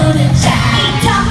Golden Child.